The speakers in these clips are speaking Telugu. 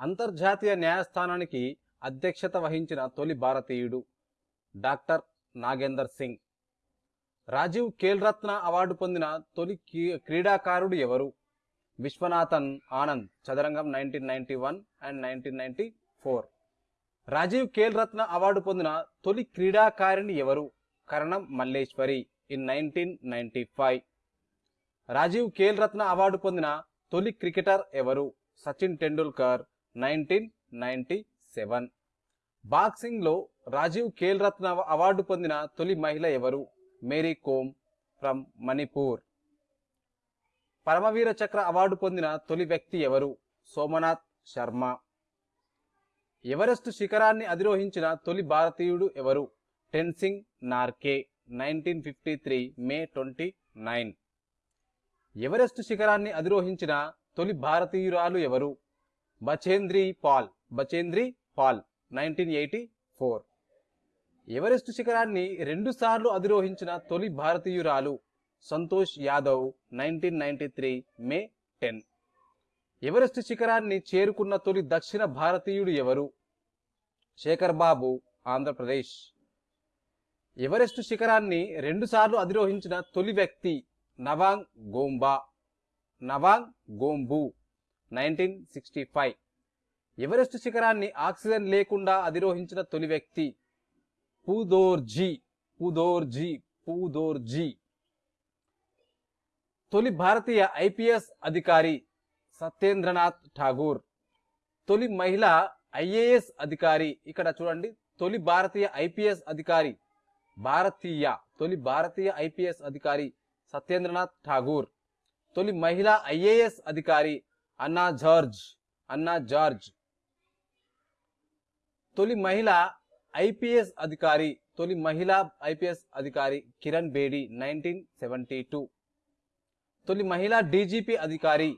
అంతర్జాతీయ న్యాయస్థానానికి అధ్యక్షత వహించిన తొలి భారతీయుడు డాక్టర్ నాగేందర్ సింగ్. రాజీవ్ ఖేల్ రత్న అవార్డు పొందిన తొలి కీ- క్రీడాకారుడు ఎవరు? విశ్వనాథన్ ఆనంద్ చదరంగం nineteen ninety one and nineteen ninety four. Rajiv Khel Ratna award పొందిన తొలి క్రీడాకారిణి ఎవరు? Karnam Malleswari in nineteen ninety five. Rajiv Khel Ratna award పొందిన తొలి క్రికెటర్ ఎవరు? Sachin Tendulkar nineteen ninety seven. బాక్సింగ్లో Rajiv Khel Ratna award పొందిన తొలి మహిళ ఎవరు? మేరీ కోమ్ ఫ్రమ్ మణిపూర్. పరమవీర చక్ర అవార్డు పొందిన తొలి వ్యక్తి ఎవరు? సోమనాథ్ శర్మ. ఎవరెస్ట్ శిఖరాన్ని అధిరోహించిన తొలి భారతీయుడు ఎవరు? Tenzing Norgay nineteen fifty three May twenty nine. Everest శిఖరాన్ని అధిరోహించిన తొలి భారతీయురాలు ఎవరు? Bachendri Pal Bachendri Pal nineteen eighty four. Everest శిఖరాన్ని రెండుసార్లు అధిరోహించిన తొలి భారతీయురాలు Santosh Yadav nineteen ninety three May ten. Everest శిఖరాన్ని చేరుకున్న తొలి దక్షిణ భారతీయుడు ఎవరు? శేఖర్ బాబు ఆంధ్రప్రదేశ్. ఎవరెస్ట్ శిఖరాన్ని రెండుసార్లు అధిరోహించిన తొలి వ్యక్తి Nawang Gombu. Nawang Gombu. Nineteen sixty five. Everest శిఖరాన్ని ఆక్సిజన్ లేకుండా అధిరోహించిన తొలి వ్యక్తి పూదోర్జీ పూదోర్జీ పూదోర్జీ. తొలి భారతీయ ఐపీఎస్ అధికారి సత్యేంద్రనాథ్ ఠాగూర్. తొలి మహిళ ఐఏఎస్ అధికారి ఇక్కడ చూడండి. తొలి భారతీయ ఐపీఎస్ అధికారి భారతీయ తొలి భారతీయ ఐపీఎస్ అధికారి సత్యేంద్రనాథ్ ఠాగూర్. తొలి మహిళా ఐఏఎస్ అధికారి అన్నా జార్జ్ అన్నా జార్జ్. తొలి మహిళ ఐపీఎస్ అధికారి తొలి మహిళా ఐపీఎస్ అధికారి Kiran Bedi nineteen seventy two. తొలి మహిళా డీజీపీ అధికారి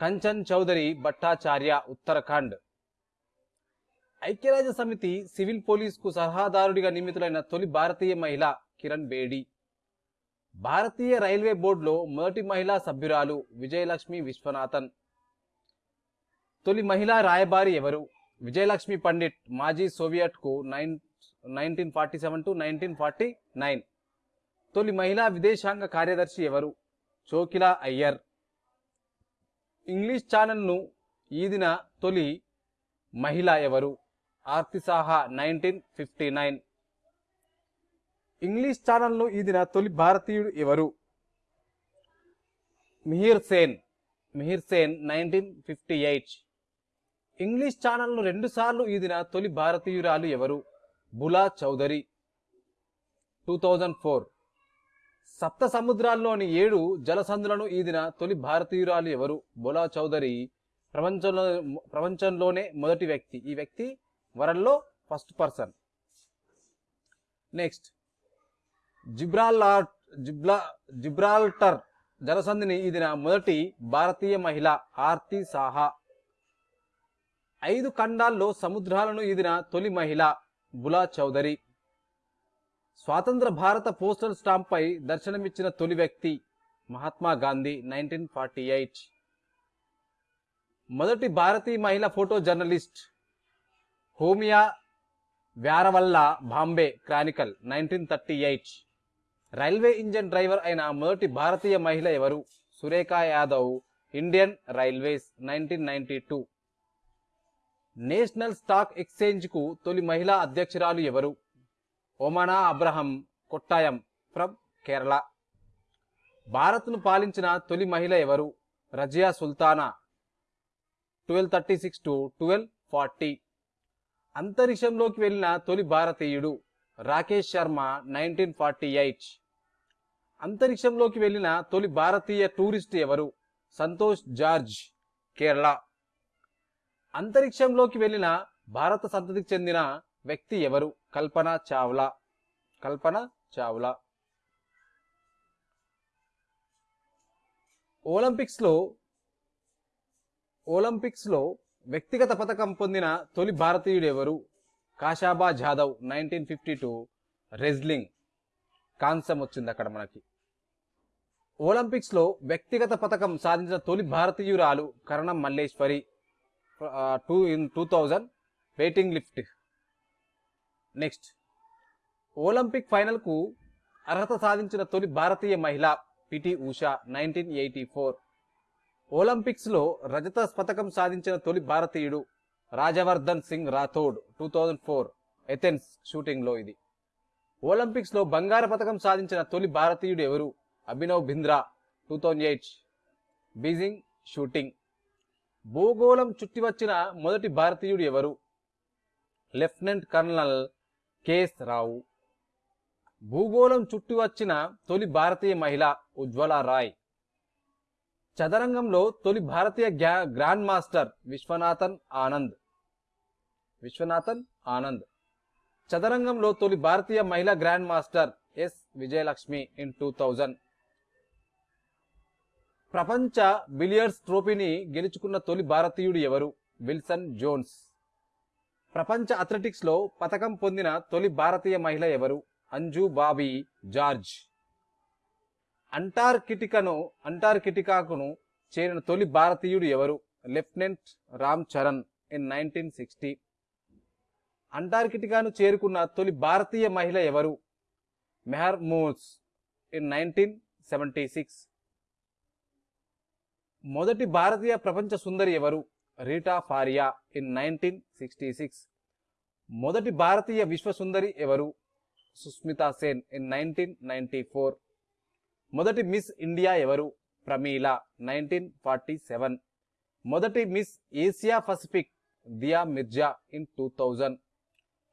కంచన్ చౌదరి భట్టాచార్య ఉత్తరాఖండ్. ఐక్యరాజ్య సమితి సివిల్ పోలీసుకు సలహాదారుడిగా నియమితులైన తొలి భారతీయ మహిళ కిరణ్ బేడి. భారతీయ రైల్వే బోర్డులో మొదటి మహిళా సభ్యురాలు విజయలక్ష్మి విశ్వనాథన్. తొలి మహిళా రాయబారి ఎవరు? విజయలక్ష్మి పండిట్ మాజీ సోవియట్కు nine nineteen forty seven to nineteen forty nine. తొలి మహిళా విదేశాంగ కార్యదర్శి ఎవరు? చోకిలా అయ్యర్. ఇంగ్లీష్ ఛానల్ను ఈదిన తొలి మహిళ ఎవరు? Arati Saha nineteen fifty nine. English ఛానల్ను ఈదిన తొలి భారతీయుడు ఎవరు? Mihir Sen. Mihir Sen nineteen fifty eight. English ఛానల్ను రెండుసార్లు ఈదిన తొలి భారతీయురాలు ఎవరు? Bula Chaudhary. Two thousand four. సప్త సముద్రాల్లోని ఏడు జలసంధులను ఈదిన తొలి భారతీయురాలు ఎవరు? బులా చౌదరి. ప్రపంచంలో ప్రపంచంలోనే మొదటి వ్యక్తి. ఈ వ్యక్తి వరల్లో ఫస్ట్ పర్సన్. నెక్స్ట్. జిబ్రాల్లార్ జిబ్లా జిబ్రాల్టర్ జలసంధిని ఈదిన మొదటి భారతీయ మహిళ ఆర్తి సాహా. ఐదు ఖండాల్లో సముద్రాలను ఈదిన తొలి మహిళ బులా చౌదరి. స్వాతంత్ర భారత పోస్టల్ స్టాంప్పై దర్శనమిచ్చిన తొలి వ్యక్తి Mahatma Gandhi nineteen forty eight. మొదటి భారతీయ మహిళ photo journalist Homai Vyarawalla Bombay Chronicle nineteen thirty eight. Railway engine driver అయిన మొదటి భారతీయ మహిళ ఎవరు? Surekha Yadav Indian Railways nineteen ninety two. National Stock ఎక్స్చేంజ్కు తొలి మహిళా అధ్యక్షురాలు ఎవరు? ఒమనా అబ్రహం కొట్టాయం ఫ్రమ్ కేరళ. భారత్ను పాలించిన తొలి మహిళ ఎవరు? Razia Sultana. Twelve thirty six to twelve forty. అంతరిక్షంలోకి వెళ్ళిన తొలి భారతీయుడు Rakesh Sharma nineteen forty eight. అంతరిక్షంలోకి వెళ్ళిన తొలి భారతీయ టూరిస్ట్ ఎవరు? సంతోష్ జార్జ్ కేరళ. అంతరిక్షంలోకి వెళ్ళిన భారత సంతతికి చెందిన వ్యక్తి ఎవరు? కల్పన చావ్లా. కల్పన చావ్లా. ఒలింపిక్స్లో ఒలింపిక్స్లో వ్యక్తిగత పథకం పొందిన తొలి భారతీయుడు ఎవరు? Khashaba Jadhav nineteen fifty two wrestling. కాంస్యం వచ్చింది అక్కడ మనకి. ఒలింపిక్స్లో వ్యక్తిగత పథకం సాధించిన తొలి భారతీయురాలు Karnam Malleswari. Two in two thousand weighting lift next Olympic ఫైనల్కు అర్హత సాధించిన తొలి భారతీయ మహిళ PT Usha nineteen eighty four ఒలింపిక్స్లో రజత పథకం సాధించిన తొలి భారతీయుడు Rajyavardhan Singh Rathore two thousand four Athens షూటింగ్లో ఇది. ఒలింపిక్స్లో బంగారు పథకం సాధించిన తొలి భారతీయుడు ఎవరు? Abhinav Bindra two thousand eight Beijing shooting భూగోళం చుట్టి వచ్చిన మొదటి భారతీయుడు ఎవరు? Lieutenant colonel KS Rao. భూగోళం చుట్టి వచ్చిన తొలి భారతీయ మహిళ ఉజ్వల రాయ్. చదరంగంలో తొలి భారతీయ గ్యా- గ్రాండ్ మాస్టర్ విశ్వనాథన్ ఆనంద్. విశ్వనాథన్ ఆనంద్. చదరంగంలో తొలి భారతీయ మహిళా grand master S Vijayalakshmi in two thousand. ప్రపంచ బిలియర్డ్స్ ట్రోఫీని గెలుచుకున్న తొలి భారతీయుడు ఎవరు? విల్సన్ జోన్స్. ప్రపంచ అథ్లెటిక్స్లో పథకం పొందిన తొలి భారతీయ మహిళ ఎవరు? అంజు బాబీ జార్జ్. అంటార్కిటికను అంటార్కిటికాకును చేరిన తొలి భారతీయుడు ఎవరు? Lieutenant Ram Charan in nineteen sixty. అంటార్కిటికాను చేరుకున్న తొలి భారతీయ మహిళ ఎవరు? Meher Moos in nineteen seventy six. మొదటి భారతీయ ప్రపంచ సుందరి ఎవరు? Reita Faria in nineteen sixty six. మొదటి భారతీయ విశ్వ సుందరి ఎవరు? Sushmita Sen in nineteen ninety four. మొదటి మిస్ ఇండియా ఎవరు? Pramila nineteen forty seven. మొదటి Miss Asia Pacific Dia Mirza in two thousand.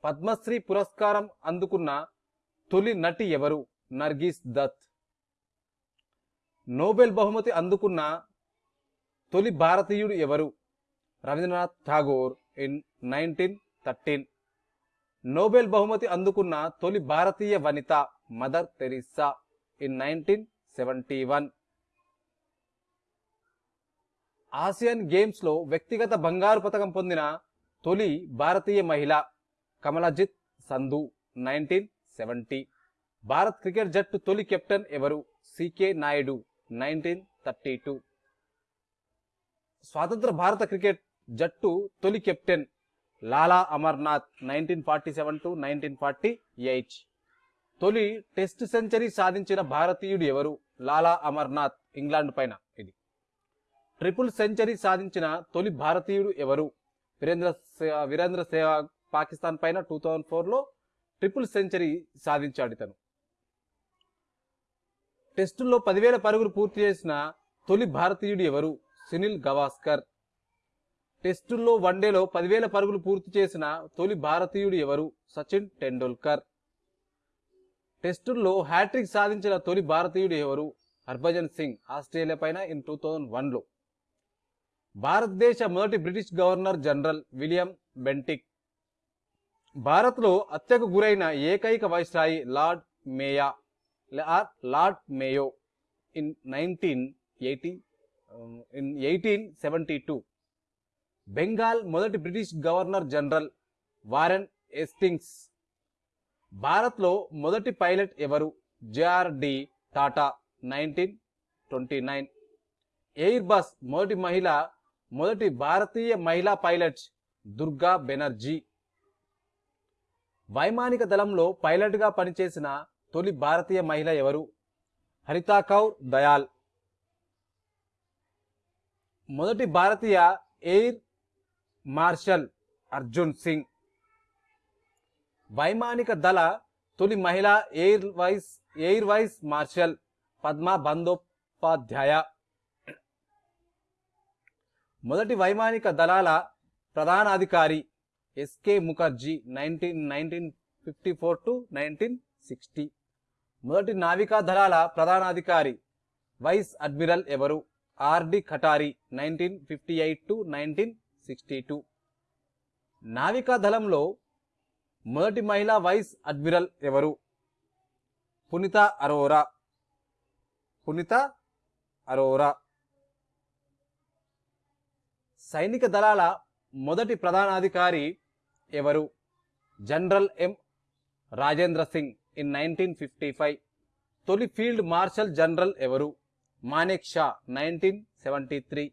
Padma Shri పురస్కారం అందుకున్న తొలి నటి ఎవరు? నర్గీస్ దత్. నోబెల్ బహుమతి అందుకున్న తొలి భారతీయుడు ఎవరు? Rabindranath Tagore in nineteen thirteen. Nobel బహుమతి అందుకున్న తొలి భారతీయ వనిత Mother Teresa in nineteen seventy one. Asian గేమ్స్లో వ్యక్తిగత బంగారు పథకం పొందిన తొలి భారతీయ మహిళ Kamaljit Sandhu nineteen seventy. Bharat cricket జట్టు తొలి కెప్టెన్ ఎవరు? C K Naidu nineteen thirty two. స్వాతంత్ర భారత క్రికెట్ జట్టు తొలి captain Lala Amarnath nineteen forty seven to nineteen forty eight. తొలి టెస్ట్ సెంచరీ సాధించిన భారతీయుడు ఎవరు? లాలా అమర్నాథ్ ఇంగ్లాండ్ పైన ఇది. ట్రిపుల్ సెంచరీ సాధించిన తొలి భారతీయుడు ఎవరు? వీరేంద్ర సే- వీరేంద్ర సేవాగ్ పాకిస్తాన్ పైన టూ థౌజండ్ ఫోర్లో ట్రిపుల్ సెంచరీ సాధించాడు ఇతను. టెస్టుల్లో పదివేల పరుగులు పూర్తి చేసిన తొలి భారతీయుడు ఎవరు? సునీల్ గవాస్కర్. టెస్టుల్లో వన్డేలో పదివేల పరుగులు పూర్తి చేసిన తొలి భారతీయుడు ఎవరు? సచిన్ టెండూల్కర్. టెస్టుల్లో హ్యాట్రిక్ సాధించిన తొలి భారతీయుడు ఎవరు? హర్భజన్ సింగ్ ఆస్ట్రేలియా పైన ఇన్ టూ థౌజండ్ వన్లో. భారతదేశ మొదటి British governor general William Bentinck. భారత్లో హత్యకు గురైన ఏకైక viceroy Lord Mayo or Lord Mayo in nineteen eighty in eighteen seventy two Bengal మొదటి British governor general Warren Hastings భారత్లో మొదటి పైలట్ ఎవరు? J R D Tata nineteen twenty nine airbus మొదటి మహిళ మొదటి భారతీయ మహిళా పైలట్ దుర్గా బెనర్జీ. వైమానిక దళంలో పైలట్గా పనిచేసిన తొలి భారతీయ మహిళ ఎవరు? హరితా కౌర్ దయాల్. మొదటి భారతీయ ఎయిర్ మార్షల్ అర్జున్ సింగ్. వైమానిక దళ తొలి మహిళా air vice air vice marshal Padma Bandopadhyay. మొదటి వైమానిక దళాల ప్రధానాధికారి S K Mukherjee nineteen nineteen fifty four to nineteen sixty. మొదటి నావికా దళాల ప్రధానాధికారి వైస్ అడ్మిరల్ ఎవరు? R D Katari nineteen fifty eight to nineteen sixty two. నావికా దళంలో మొదటి మహిళా వైస్ అడ్మిరల్ ఎవరు? పునీత అరోరా. పునీత అరోరా. సైనిక దళాల మొదటి ప్రధానాధికారి ఎవరు? General M. Rajendra Singh in nineteen fifty five. తొలి ఫీల్డ్ మార్షల్ జనరల్ ఎవరు? Manek Shaw nineteen seventy three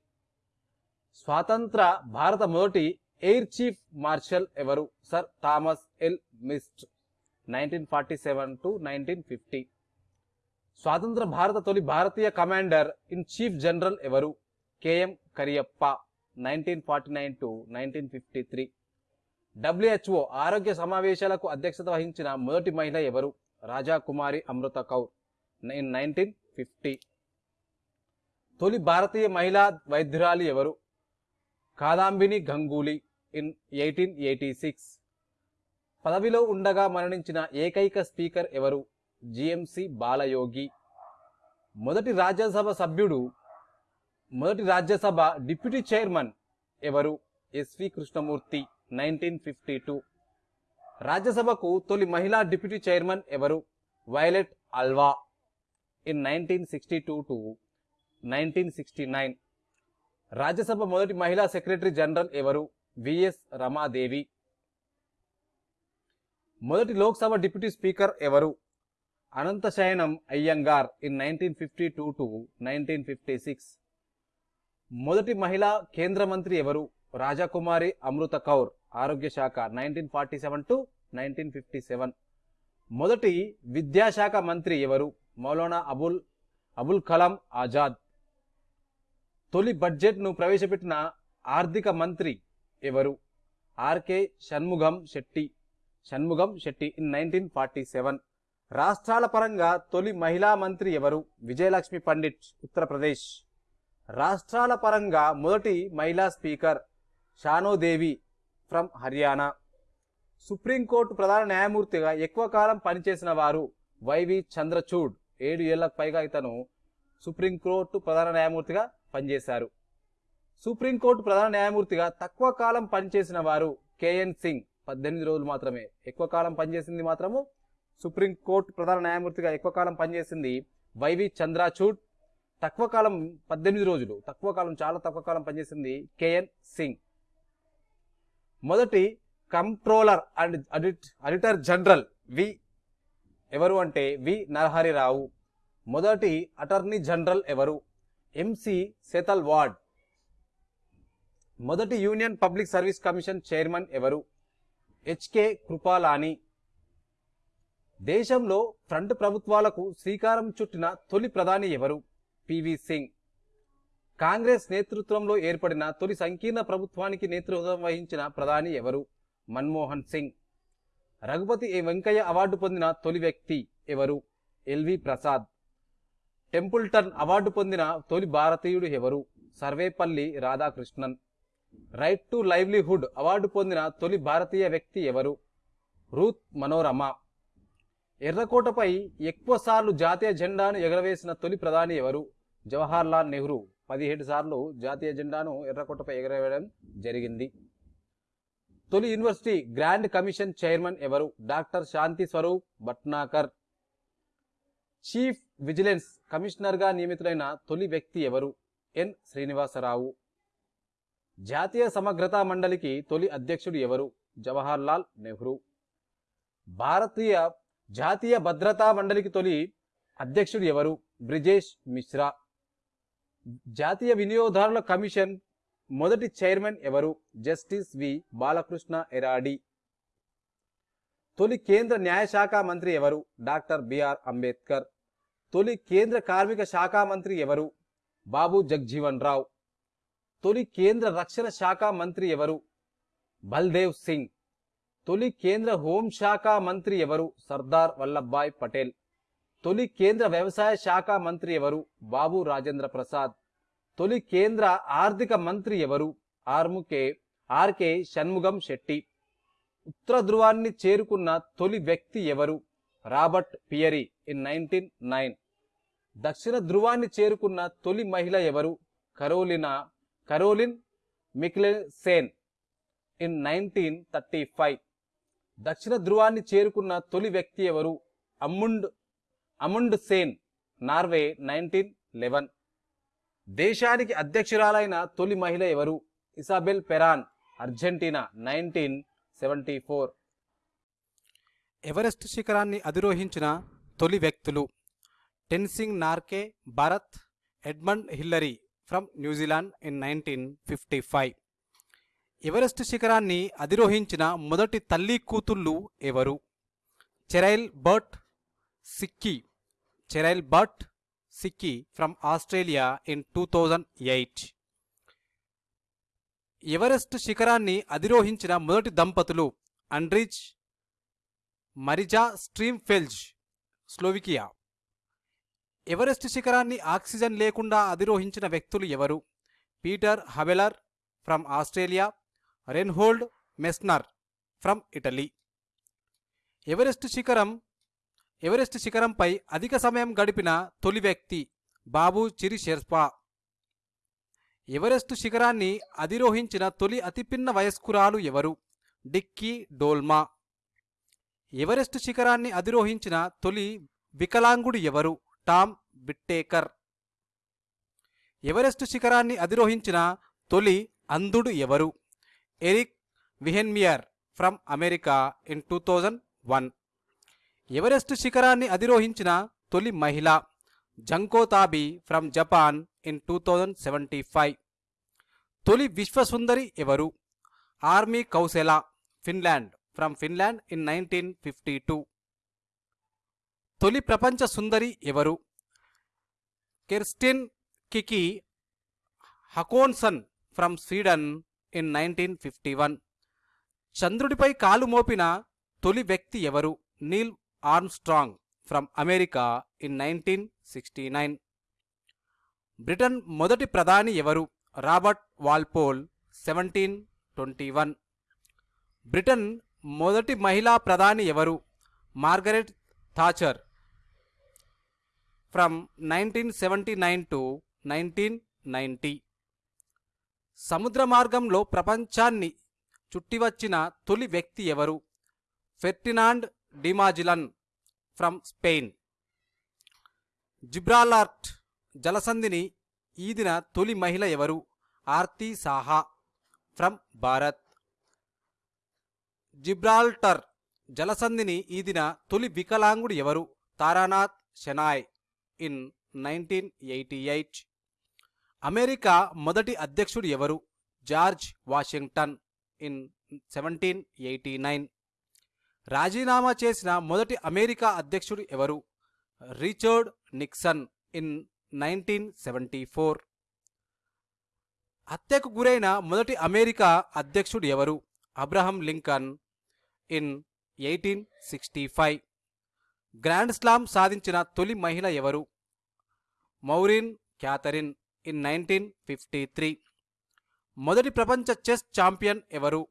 స్వాతంత్ర భారత మొదటి ఎయిర్ చీఫ్ మార్షల్ ఎవరు? Sir Thomas Elmhirst nineteen forty seven to nineteen fifty స్వాతంత్ర భారత తొలి భారతీయ కమాండర్ ఇన్ చీఫ్ జనరల్ ఎవరు? K M Cariappa nineteen forty nine to nineteen fifty three WHO ఆరోగ్య సమావేశాలకు అధ్యక్షత వహించిన మొదటి మహిళ ఎవరు? Raja Kumari Amrit Kaur nine nineteen fifty తొలి భారతీయ మహిళా వైద్యురాలు ఎవరు? Kadambini Ganguly in eighteen eighty six. పదవిలో ఉండగా మరణించిన ఏకైక స్పీకర్ ఎవరు? G M C Balayogi. మొదటి రాజ్యసభ సభ్యుడు మొదటి రాజ్యసభ డిప్యూటీ చైర్మన్ ఎవరు? S V Krishnamurthy nineteen fifty two. రాజ్యసభకు తొలి మహిళా డిప్యూటీ చైర్మన్ ఎవరు? Violet Alva in nineteen sixty two to nineteen sixty nine. Rajya Sabha మొదటి మహిళా సెక్రటరీ జనరల్ ఎవరు? V S Ramadevi. మొదటి లోక్సభ డిప్యూటీ స్పీకర్ ఎవరు? Ananthasayanam Ayyangar in nineteen fifty two to nineteen fifty six. మొదటి మహిళా కేంద్ర మంత్రి ఎవరు? రాజకుమారి అమృత కౌర్ ఆరోగ్య శాఖ nineteen forty seven to nineteen fifty seven. మొదటి విద్యాశాఖ మంత్రి ఎవరు? మౌలానా అబుల్ అబుల్ కలాం ఆజాద్. తొలి బడ్జెట్ను ప్రవేశపెట్టిన ఆర్థిక మంత్రి ఎవరు? R K Shanmukham Chetty. Shanmukham Chetty in nineteen forty seven. రాష్ట్రాల పరంగా తొలి మహిళా మంత్రి ఎవరు? విజయలక్ష్మి పండిట్ ఉత్తరప్రదేశ్. రాష్ట్రాల పరంగా మొదటి మహిళా speaker Shanno Devi from Haryana. Supreme court ప్రధాన న్యాయమూర్తిగా ఎక్కువ కాలం పనిచేసిన వారు వైవి చంద్రచూడ్. ఏడు ఏళ్ళకు పైగా ఇతను సుప్రీంకోర్టు ప్రధాన న్యాయమూర్తిగా పనిచేశారు. సుప్రీంకోర్టు ప్రధాన న్యాయమూర్తిగా తక్కువ కాలం పనిచేసిన వారు కేఎన్ సింగ్. పద్దెనిమిది రోజులు మాత్రమే. ఎక్కువ కాలం పనిచేసింది మాత్రము సుప్రీంకోర్టు ప్రధాన న్యాయమూర్తిగా ఎక్కువ కాలం పనిచేసింది వైవి చంద్రచూడ్. తక్కువ కాలం పద్దెనిమిది రోజులు. తక్కువ కాలం చాలా తక్కువ కాలం పనిచేసింది కేఎన్ సింగ్. మొదటి controller and audit auditor general V ఎవరు అంటే వి నరహరిరావు. మొదటి అటర్నీ జనరల్ ఎవరు? ఎంసి సేతల్ వార్డ్ మొదటి union public service commission chairman ఎవరు? H K Kripalani. దేశంలో ఫ్రంట్ ప్రభుత్వాలకు శ్రీకారం చుట్టిన తొలి ప్రధాని ఎవరు? పివి సింగ్ కాంగ్రెస్ నేతృత్వంలో ఏర్పడిన తొలి సంకీర్ణ ప్రభుత్వానికి నేతృత్వం వహించిన ప్రధాని ఎవరు? మన్మోహన్ సింగ్. రఘుపతి ఏ వెంకయ్య అవార్డు పొందిన తొలి వ్యక్తి ఎవరు? ఎల్వి ప్రసాద్ టెంపుల్టన్ అవార్డు పొందిన తొలి భారతీయుడు ఎవరు? Sarvepalli Radhakrishnan. Right to livelihood award పొందిన తొలి భారతీయ వ్యక్తి ఎవరు? రూత్ మనోరమ. ఎర్రకోటపై ఎక్కువ సార్లు జాతీయ జెండాను ఎగరవేసిన తొలి ప్రధాని ఎవరు? జవహర్లాల్ నెహ్రూ. పదిహేడు సార్లు జాతీయ జెండాను ఎర్రకోటపై ఎగరవేయడం జరిగింది. తొలి యూనివర్సిటీ గ్రాండ్ కమిషన్ చైర్మన్ ఎవరు? Doctor Shanti Swarup Bhatnagar. Chief vigilance కమిషనర్గా నియమితులైన తొలి వ్యక్తి ఎవరు? ఎన్. శ్రీనివాసరావు. జాతీయ సమగ్రతా మండలికి తొలి అధ్యక్షుడు ఎవరు? జవహర్లాల్ నెహ్రూ. భారతీయ జాతీయ భద్రతా మండలికి తొలి అధ్యక్షుడు ఎవరు? బ్రిజేష్ మిశ్రా. జాతీయ వినియోగదారుల కమిషన్ మొదటి చైర్మన్ ఎవరు? Justice V. బాలకృష్ణ ఎరాడి. తొలి కేంద్ర న్యాయశాఖ మంత్రి ఎవరు? Doctor B R Ambedkar. తొలి కేంద్ర కార్మిక శాఖ మంత్రి ఎవరు? బాబు జగ్జీవన్ రావు. తొలి కేంద్ర రక్షణ శాఖ మంత్రి ఎవరు? బల్దేవ్ సింగ్. తొలి కేంద్ర హోంశాఖ మంత్రి ఎవరు? సర్దార్ వల్లభాయ్ పటేల్. తొలి కేంద్ర వ్యవసాయ శాఖ మంత్రి ఎవరు? బాబు రాజేంద్ర ప్రసాద్. తొలి కేంద్ర ఆర్థిక మంత్రి ఎవరు? ఆర్ముకే ఆర్కే షణ్ముగం శెట్టి. ఉత్తర ధ్రువాన్ని చేరుకున్న తొలి వ్యక్తి ఎవరు? Robert Peary in nineteen nine. దక్షిణ ధృవాన్ని చేరుకున్న తొలి మహిళ ఎవరు? Carolina Caroline Mikkelsen. In nineteen thirty five దక్షిణ ధృవాన్ని చేరుకున్న తొలి వ్యక్తి ఎవరు? Amund Amundsen Norway nineteen eleven దేశానికి అధ్యక్షురాలైన తొలి మహిళ ఎవరు? Isabel Peron Argentina nineteen seventy four Everest శిఖరాన్ని అధిరోహించిన తొలి వ్యక్తులు? Tenzing Norgay Bharat Edmund Hillary from New Zealand in nineteen fifty five Everest శిఖరాన్ని అధిరోహించిన మొదటి తల్లి కూతుళ్ళు ఎవరు? Cheryl Bart Nikki Cheryl Bart Nikki from Australia in two thousand eight Everest శిఖరాన్ని అధిరోహించిన మొదటి దంపతులు అండ్రిజ్ మరిజా స్ట్రీమ్ఫెల్జ్ స్లోవికియా ఎవరెస్ట్ శిఖరాన్ని ఆక్సిజన్ లేకుండా అధిరోహించిన వ్యక్తులు ఎవరు? Peter Habeler from Australia Reinhold Messner from Italy. Everest శిఖరం ఎవరెస్ట్ శిఖరంపై అధిక సమయం గడిపిన తొలి వ్యక్తి బాబు చిరి షెర్పా ఎవరెస్ట్ శిఖరాన్ని అధిరోహించిన తొలి అతిపిన్న వయస్కురాలు ఎవరు? డిక్కీ డోల్మా. ఎవరెస్ట్ శిఖరాన్ని అధిరోహించిన తొలి వికలాంగుడు ఎవరు? టామ్ బిట్టేకర్ ఎవరెస్ట్ శిఖరాన్ని అధిరోహించిన తొలి అంధుడు ఎవరు? Erik Weihenmayer from America in two thousand one. Everest శిఖరాన్ని అధిరోహించిన తొలి మహిళ? Junko Tabei from Japan in two thousand seventy five. తొలి విశ్వసుందరి ఎవరు? Armi Kuusela Finland from Finland in nineteen fifty two. తొలి ప్రపంచ సుందరి ఎవరు? Kerstin Kiki Hakansson from Sweden in nineteen fifty one. చంద్రుడిపై కాలు మోపిన తొలి వ్యక్తి ఎవరు? Neil Armstrong from America in nineteen sixty nine. Britain మొదటి ప్రధాని ఎవరు? Robert Walpole seventeen twenty one. Britain మొదటి మహిళా ప్రధాని ఎవరు? Margaret Thatcher from nineteen seventy nine to nineteen ninety సముద్ర మార్గంలో ప్రపంచాన్ని చుట్టివచ్చిన తొలి వ్యక్తి ఎవరు? ఫెర్టినాండ్ డిమాజిలన్ ఫ్రమ్ స్పెయిన్ జిబ్రాలార్ట్ జలసంధిని ఈదిన తొలి మహిళ ఎవరు? ఆర్తి సాహా ఫ్రమ్ భారత్. జిబ్రాల్టర్ జలసంధిని ఈదిన తొలి వికలాంగుడు ఎవరు? Taranath Shenoy in nineteen eighty eight. America మొదటి అధ్యక్షుడు ఎవరు? George Washington in seventeen eighty nine. రాజీనామా చేసిన మొదటి అమెరికా అధ్యక్షుడు ఎవరు? Richard Nixon in nineteen seventy four. హత్యకు గురైన మొదటి అమెరికా అధ్యక్షుడు ఎవరు? Abraham Lincoln in eighteen sixty five. Grand slam సాధించిన తొలి మహిళ ఎవరు? Maureen Catherine in nineteen fifty three. మొదటి ప్రపంచ చెస్ ఛాంపియన్ ఎవరు?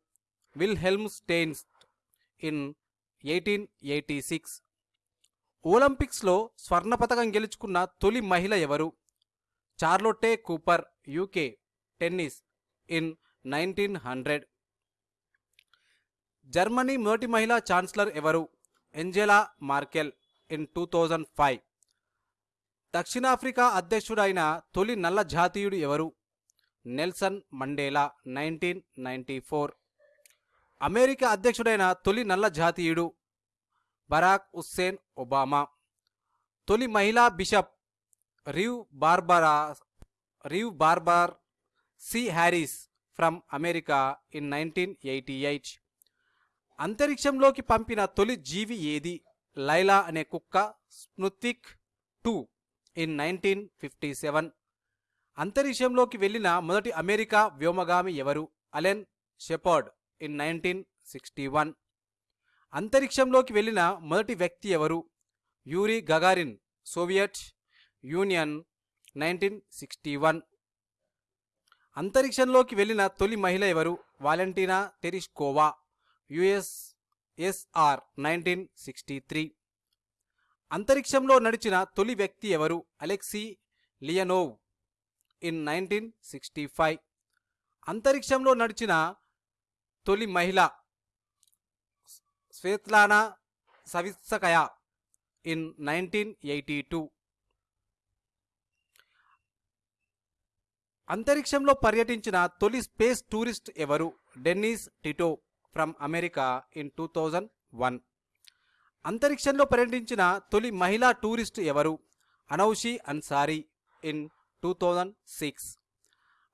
Wilhelm Steinitz in eighteen eighty six. ఒలింపిక్స్లో స్వర్ణ పతకం గెలుచుకున్న తొలి మహిళ ఎవరు? Charlotte Cooper UK tennis in nineteen hundred. Germany మొదటి మహిళా ఛాన్సలర్ ఎవరు? Angela Merkel in two thousand five. దక్షిణాఫ్రికా అధ్యక్షుడైన తొలి నల్ల జాతీయుడు ఎవరు? Nelson Mandela nineteen ninety four. America అధ్యక్షుడైన తొలి నల్ల జాతీయుడు బరాక్ హుస్సేన్ ఒబామా. తొలి మహిళా bishop Rev Barbara Rev Barbara C Harris from America in nineteen eighty eight. అంతరిక్షంలోకి పంపిన తొలి జీవి ఏది? లైలా అనే కుక్క స్మృతిక్ two in nineteen fifty seven. అంతరిక్షంలోకి వెళ్ళిన మొదటి అమెరికా వ్యోమగామి ఎవరు? Alan Shepard in nineteen sixty one. అంతరిక్షంలోకి వెళ్ళిన మొదటి వ్యక్తి ఎవరు? Yuri Gagarin Soviet Union nineteen sixty one. అంతరిక్షంలోకి వెళ్ళిన తొలి మహిళ ఎవరు? Valentina Tereshkova. USSR nineteen sixty three. అంతరిక్షంలో నడిచిన తొలి వ్యక్తి ఎవరు? Alexei Leonov. In nineteen sixty five. అంతరిక్షంలో నడిచిన తొలి మహిళ Svetlana Savitskaya. In nineteen eighty two. అంతరిక్షంలో పర్యటించిన తొలి స్పేస్ టూరిస్ట్ ఎవరు? Dennis Tito. From America in two thousand one. అంతరిక్షంలో పర్యటించిన తొలి మహిళా టూరిస్ట్ ఎవరు? Anousheh Ansari in two thousand six.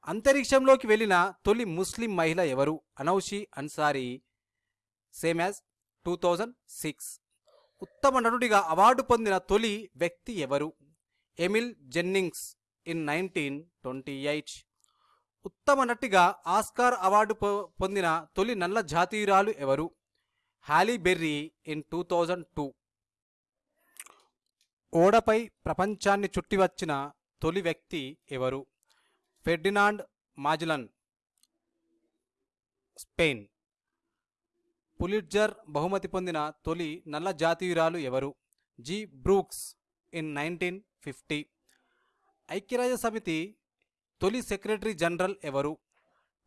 అంతరిక్షంలోకి వెళ్ళిన తొలి ముస్లిం మహిళ ఎవరు? Anousheh Ansari same as two thousand six. ఉత్తమ నటుడిగా అవార్డు పొందిన తొలి వ్యక్తి ఎవరు? Emil Jannings in nineteen twenty eight. ఉత్తమ నటిగా ఆస్కార్ అవార్డు పొందిన తొలి నల్ల జాతీయురాలు ఎవరు? Halle Berry in two thousand two. ఓడపై ప్రపంచాన్ని చుట్టివచ్చిన తొలి వ్యక్తి ఎవరు? ఫెర్డినాండ్ మాజిలన్. స్పెయిన్. పులిట్జర్ బహుమతి పొందిన తొలి నల్ల జాతీయురాలు ఎవరు? G. Brooks in nineteen fifty. ఐక్యరాజ్య సమితి తొలి సెక్రటరీ జనరల్ ఎవరు?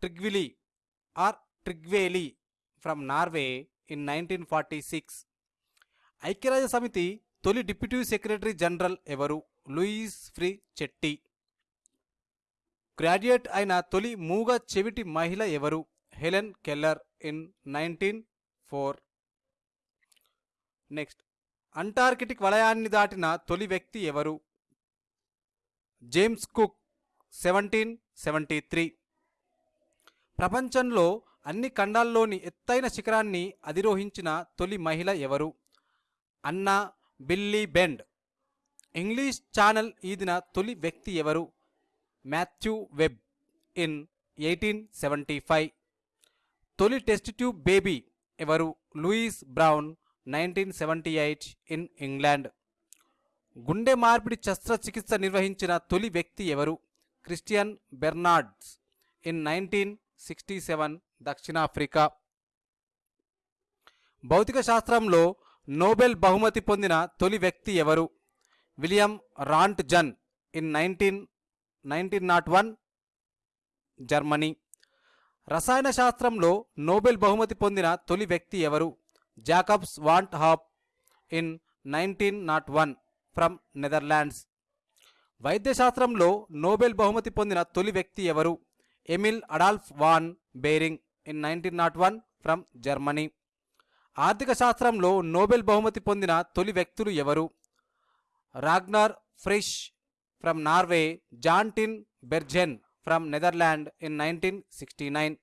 Trygve Lie or Trygve Lie from Norway in nineteen forty six. ఐక్యరాజ్య సమితి తొలి డిప్యూటీ సెక్రటరీ జనరల్ ఎవరు? Louis Frechette. గ్రాడ్యుయేట్ అయిన తొలి మూగ చెవిటి మహిళ ఎవరు? Helen Keller in nineteen four. Next Antarctic వలయాన్ని దాటిన తొలి వ్యక్తి ఎవరు? James Cook seventeen seventy three. ప్రపంచంలో అన్ని ఖండాల్లోని ఎత్తైన శిఖరాన్ని అధిరోహించిన తొలి మహిళ ఎవరు? Anna Billy Bend. English Channel ఈదిన తొలి వ్యక్తి ఎవరు? Matthew Webb in eighteen seventy five. తొలి టెస్ట్ ట్యూబ్ బేబీ ఎవరు? Louise Brown nineteen seventy eight in England. గుండె మార్పిడి శస్త్రచికిత్స నిర్వహించిన తొలి వ్యక్తి ఎవరు? Christiaan Barnards in nineteen sixty seven దక్షిణాఫ్రికా. భౌతిక శాస్త్రంలో నోబెల్ బహుమతి పొందిన తొలి వ్యక్తి ఎవరు? William Roentgen in nineteen nineteen nought one Germany. రసాయన శాస్త్రంలో నోబెల్ బహుమతి పొందిన తొలి వ్యక్తి ఎవరు? Jacobus van Hoff in nineteen nought one from Netherlands. వైద్యశాస్త్రంలో Nobel బహుమతి పొందిన తొలి వ్యక్తి ఎవరు? Emil Adolf von Behring in nineteen nought one from Germany. ఆర్థిక శాస్త్రంలో నోబెల్ బహుమతి పొందిన తొలి వ్యక్తులు ఎవరు? Ragnar Frisch from Norway Jan Tinbergen from Netherland in nineteen sixty nine.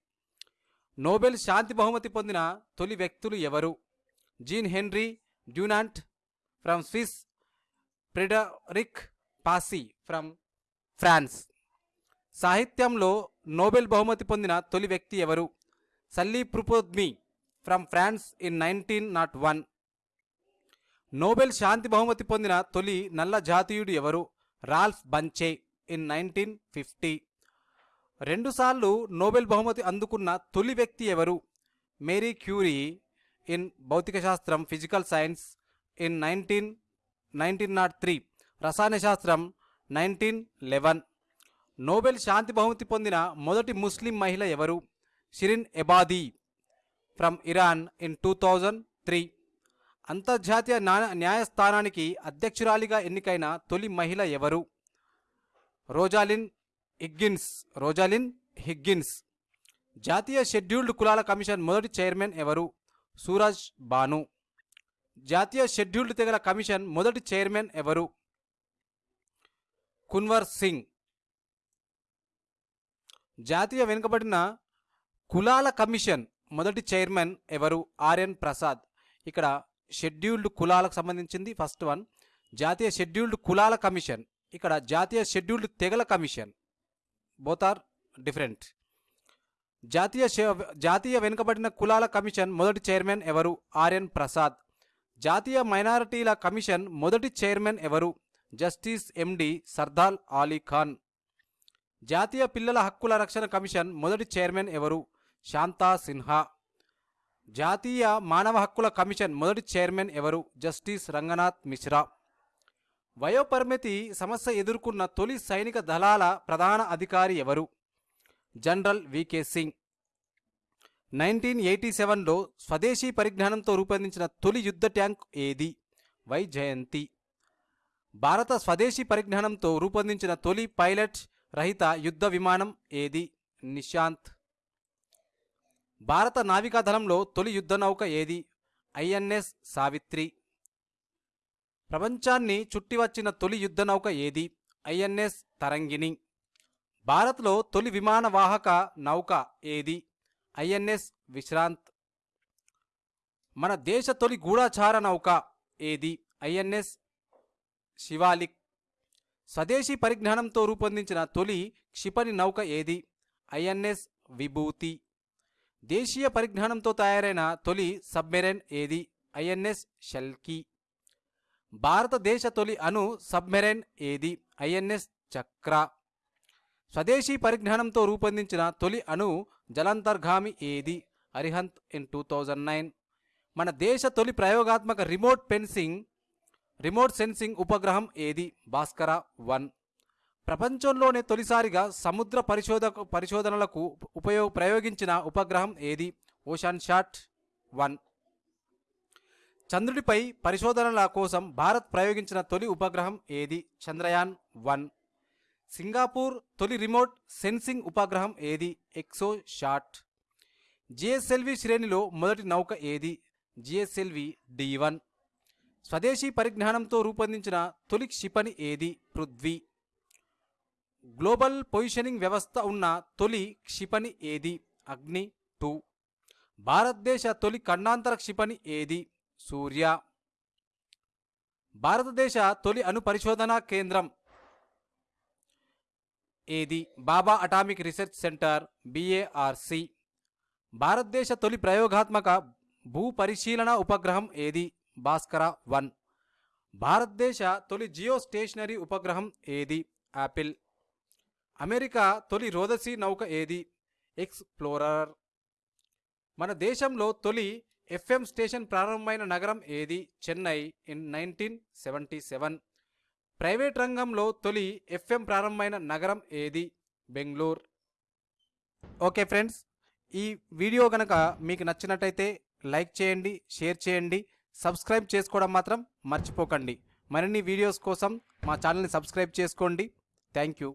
Nobel శాంతి బహుమతి పొందిన తొలి వ్యక్తులు ఎవరు? Jean Henry Dunant from Swiss Frederic Passy from France. సాహిత్యంలో నోబెల్ బహుమతి పొందిన తొలి వ్యక్తి ఎవరు? Sully Prudhomme from France in nineteen nought one. Nobel శాంతి బహుమతి పొందిన తొలి నల్ల జాతీయుడు ఎవరు? Ralph Bunche in nineteen fifty. రెండుసార్లు నోబెల్ బహుమతి అందుకున్న తొలి వ్యక్తి ఎవరు? మేరీ క్యూరీ ఇన్ భౌతిక శాస్త్రం physical science in nineteen nineteen nought three. రసాయన శాస్త్రం నైన్టీన్ లెవెన్. నోబెల్ శాంతి బహుమతి పొందిన మొదటి ముస్లిం మహిళ ఎవరు? Shirin Ebadi. From Iran in two thousand three. అంతర్జాతీయ న్యాయ న్యాయస్థానానికి అధ్యక్షురాలిగా ఎన్నికైన తొలి మహిళ ఎవరు? Rosalyn Higgins. Rosalyn Higgins. జాతీయ షెడ్యూల్డ్ కులాల కమిషన్ మొదటి చైర్మన్ ఎవరు? సూరజ్ బాను. జాతీయ షెడ్యూల్డ్ తెగల కమిషన్ మొదటి చైర్మన్ ఎవరు? కున్వర్ సింగ్. జాతీయ వెనుకబడిన కులాల కమిషన్ మొదటి చైర్మన్ ఎవరు? ఆర్ఎన్ ప్రసాద్. ఇక్కడ షెడ్యూల్డ్ కులాలకు సంబంధించింది ఫస్ట్ వన్. జాతీయ షెడ్యూల్డ్ కులాల కమిషన్. ఇక్కడ జాతీయ షెడ్యూల్డ్ తెగల కమిషన్. బోత్ ఆర్ డిఫరెంట్ జాతీయ జాతీయ వెనుకబడిన కులాల కమిషన్ మొదటి చైర్మన్ ఎవరు? ఆర్ఎన్ ప్రసాద్. జాతీయ మైనారిటీల కమిషన్ మొదటి చైర్మన్ ఎవరు? Justice MD Sardar Ali Khan. జాతీయ పిల్లల హక్కుల రక్షణ కమిషన్ మొదటి చైర్మన్ ఎవరు? శాంతా సిన్హా. జాతీయ మానవ హక్కుల కమిషన్ మొదటి చైర్మన్ ఎవరు? జస్టిస్ రంగనాథ్ మిశ్రా. వయోపరిమితి సమస్య ఎదుర్కొన్న తొలి సైనిక దళాల ప్రధాన అధికారి ఎవరు? General VK Singh. Nineteen eighty సెవెన్లో స్వదేశీ పరిజ్ఞానంతో రూపొందించిన తొలి యుద్ధ ట్యాంక్ ఏది? వై జయంతి. భారత స్వదేశీ పరిజ్ఞానంతో రూపొందించిన తొలి పైలట్ రహిత యుద్ధ విమానం ఏది? నిశాంత్. భారత నావికాదళంలో తొలి యుద్ధ నౌక ఏది? ఐఎన్ఎస్ సావిత్రి. ప్రపంచాన్ని చుట్టివచ్చిన తొలి యుద్ధ నౌక ఏది? ఐఎన్ఎస్ తరంగిణి. భారత్లో తొలి విమాన వాహక నౌక ఏది? ఐఎన్ఎస్ విశ్రాంత్. మన దేశ తొలి గూఢాచార నౌక ఏది? ఐఎన్ఎస్ శివాలిక్ స్వదేశీ పరిజ్ఞానంతో రూపొందించిన తొలి క్షిపణి నౌక ఏది? ఐఎన్ఎస్ విభూతి. దేశీయ పరిజ్ఞానంతో తయారైన తొలి సబ్మెరైన్ ఏది? ఐఎన్ఎస్ షెల్కీ. భారతదేశ తొలి అణు సబ్మెరైన్ ఏది? ఐఎన్ఎస్ చక్ర. స్వదేశీ పరిజ్ఞానంతో రూపొందించిన తొలి అణు జలాంతర్గామి ఏది? Arihant in two thousand nine. మన దేశ తొలి ప్రయోగాత్మక రిమోట్ పెన్సింగ్ రిమోట్ సెన్సింగ్ ఉపగ్రహం ఏది? భాస్కర వన్. ప్రపంచంలోనే తొలిసారిగా సముద్ర పరిశోధక పరిశోధనలకు ఉపయోగ ప్రయోగించిన ఉపగ్రహం ఏది? Oceansat one. చంద్రుడిపై పరిశోధనల కోసం భారత్ ప్రయోగించిన తొలి ఉపగ్రహం ఏది? చంద్రయాన్ వన్. సింగపూర్ తొలి రిమోట్ సెన్సింగ్ ఉపగ్రహం ఏది? XSat. జిఎస్ఎల్వి శ్రేణిలో మొదటి నౌక ఏది? GSLV D one. స్వదేశీ పరిజ్ఞానంతో రూపొందించిన తొలి క్షిపణి ఏది? పృథ్వీ. గ్లోబల్ పొజిషనింగ్ వ్యవస్థ ఉన్న తొలి క్షిపణి ఏది? అగ్ని. టూ. భారతదేశ తొలి ఖండాంతర క్షిపణి ఏది? సూర్య. భారతదేశ తొలి అణు పరిశోధనా కేంద్రం ఏది? Bhabha atomic research centre BARC. భారతదేశ తొలి ప్రయోగాత్మక భూ పరిశీలన ఉపగ్రహం ఏది? భాస్కర వన్. భారతదేశ తొలి జియో స్టేషనరీ ఉపగ్రహం ఏది? యాపిల్ అమెరికా తొలి రోదసి నౌక ఏది? ఎక్స్ప్లోరర్. మన దేశంలో తొలి ఎఫ్ఎం స్టేషన్ ప్రారంభమైన నగరం ఏది? Chennai in nineteen seventy seven. Private రంగంలో తొలి ఎఫ్ఎం ప్రారంభమైన నగరం ఏది? బెంగళూరు. ఓకే ఫ్రెండ్స్ ఈ వీడియో కనుక మీకు నచ్చినట్టయితే లైక్ చేయండి షేర్ చేయండి. సబ్స్క్రైబ్ చేసుకోవడం మాత్రం మర్చిపోకండి. మరిన్ని వీడియోస్ కోసం మా ఛానల్ని సబ్స్క్రైబ్ చేసుకోండి. Thank you.